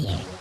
here.